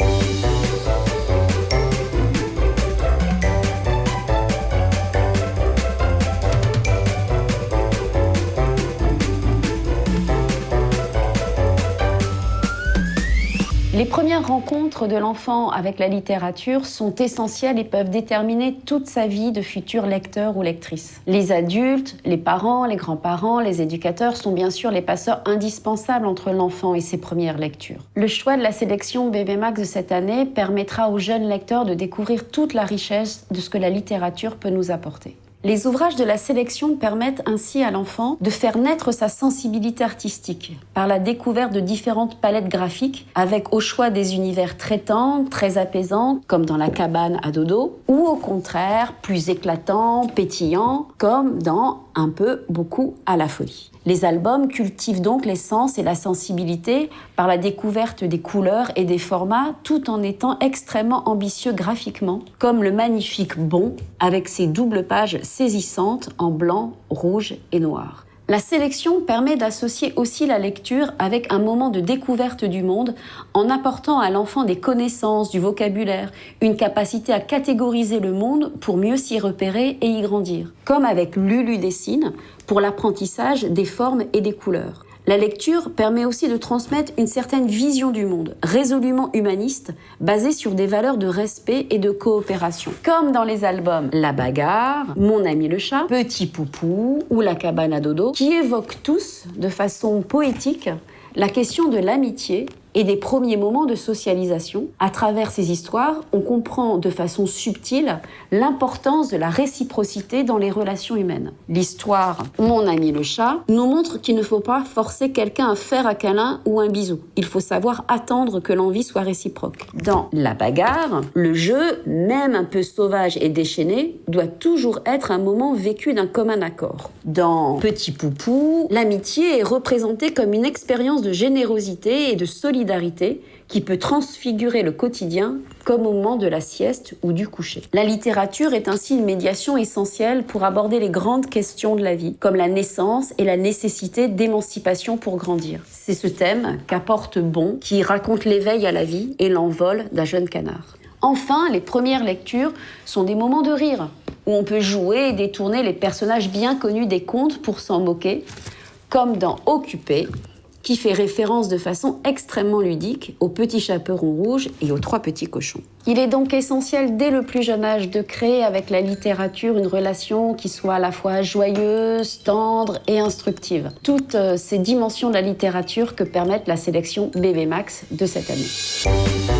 Thank you. Les premières rencontres de l'enfant avec la littérature sont essentielles et peuvent déterminer toute sa vie de futur lecteur ou lectrice. Les adultes, les parents, les grands-parents, les éducateurs sont bien sûr les passeurs indispensables entre l'enfant et ses premières lectures. Le choix de la sélection Bébé Max de cette année permettra aux jeunes lecteurs de découvrir toute la richesse de ce que la littérature peut nous apporter. Les ouvrages de la sélection permettent ainsi à l'enfant de faire naître sa sensibilité artistique par la découverte de différentes palettes graphiques avec au choix des univers traitants, très apaisants comme dans La cabane à dodo ou au contraire plus éclatants, pétillants comme dans Un peu, beaucoup à la folie. Les albums cultivent donc les sens et la sensibilité par la découverte des couleurs et des formats tout en étant extrêmement ambitieux graphiquement, comme le magnifique Bon avec ses doubles pages saisissantes en blanc, rouge et noir. La sélection permet d'associer aussi la lecture avec un moment de découverte du monde en apportant à l'enfant des connaissances, du vocabulaire, une capacité à catégoriser le monde pour mieux s'y repérer et y grandir. Comme avec Lulu dessine pour l'apprentissage des formes et des couleurs. La lecture permet aussi de transmettre une certaine vision du monde, résolument humaniste, basée sur des valeurs de respect et de coopération. Comme dans les albums La bagarre, Mon ami le chat, Petit poupou ou La cabane à dodo, qui évoquent tous, de façon poétique, la question de l'amitié et des premiers moments de socialisation. À travers ces histoires, on comprend de façon subtile l'importance de la réciprocité dans les relations humaines. L'histoire Mon ami le chat nous montre qu'il ne faut pas forcer quelqu'un à faire un câlin ou un bisou. Il faut savoir attendre que l'envie soit réciproque. Dans La bagarre, le jeu, même un peu sauvage et déchaîné, doit toujours être un moment vécu d'un commun accord. Dans Petit Poupou, l'amitié est représentée comme une expérience de générosité et de solidarité qui peut transfigurer le quotidien comme au moment de la sieste ou du coucher. La littérature est ainsi une médiation essentielle pour aborder les grandes questions de la vie, comme la naissance et la nécessité d'émancipation pour grandir. C'est ce thème qu'apporte Bon, qui raconte l'éveil à la vie et l'envol d'un jeune canard. Enfin, les premières lectures sont des moments de rire, où on peut jouer et détourner les personnages bien connus des contes pour s'en moquer, comme dans Occupé, qui fait référence de façon extrêmement ludique aux petits chaperons rouges et aux trois petits cochons. Il est donc essentiel dès le plus jeune âge de créer avec la littérature une relation qui soit à la fois joyeuse, tendre et instructive. Toutes euh, ces dimensions de la littérature que permettent la sélection Bébé Max de cette année.